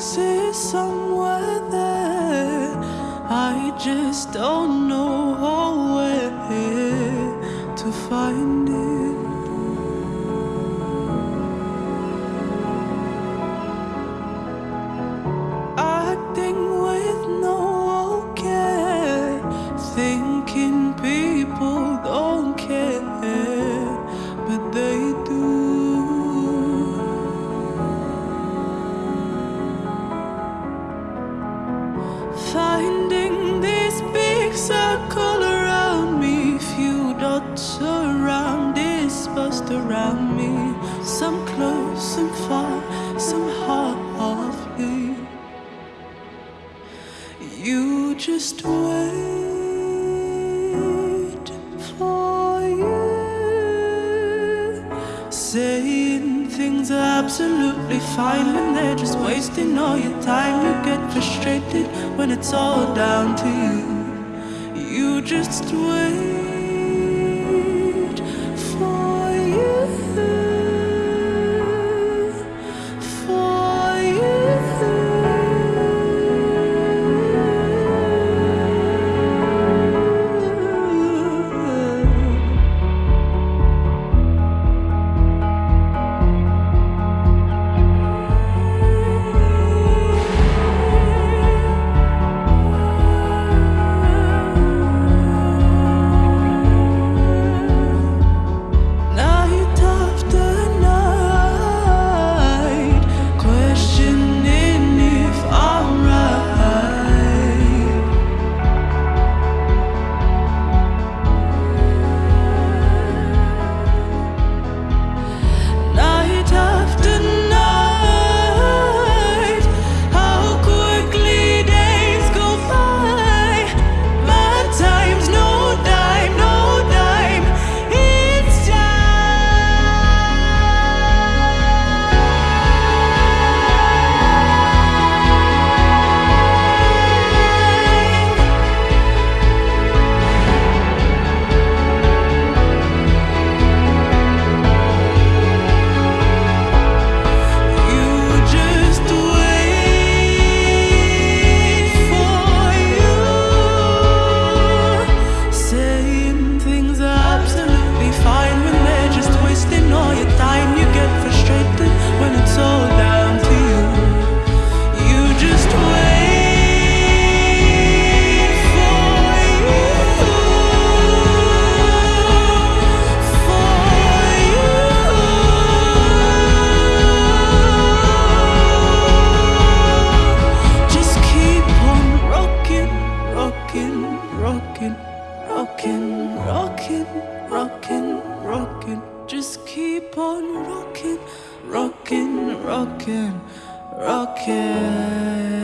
is somewhere there. I just don't know around me. Some close, some far, some halfly. You just wait for you, saying things are absolutely fine when they're just wasting all your time. You get frustrated when it's all down to you. You just wait rocking, rocking, rocking, rocking, rocking. Just keep on rocking, rocking, rocking, rocking.